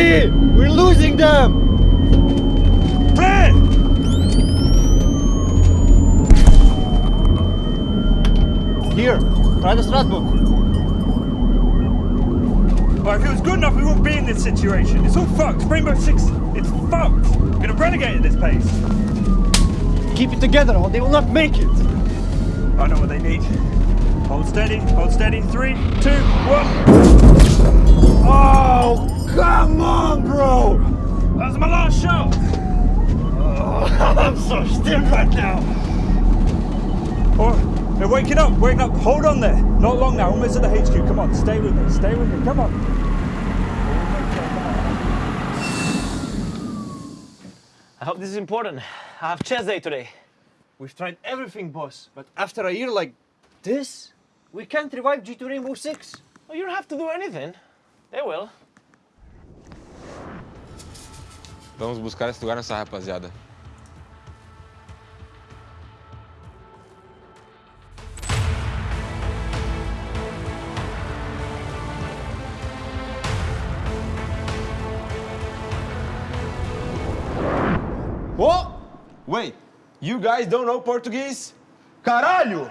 Three! We're losing them! Ten. Here, try the Stratbook. Well, if it was good enough, we wouldn't be in this situation. It's all fucked. Rainbow Six, it's fucked. We're gonna renegade at this pace. Keep it together or they will not make it. I know what they need. Hold steady, hold steady. Three, two, one come on, bro. That's my last shot. Oh, I'm so stiff right now. Oh, they're waking up, waking up. Hold on there. Not long now, almost at the HQ. Come on, stay with me, stay with me. Come on. I hope this is important. I have chess day today. We've tried everything, boss, but after a year like this, we can't revive G2 Rainbow Six. Well, you don't have to do anything. They will. Vamos buscar esse lugar nessa rapaziada. Oh! Wait, you guys don't know Portuguese? Caralho!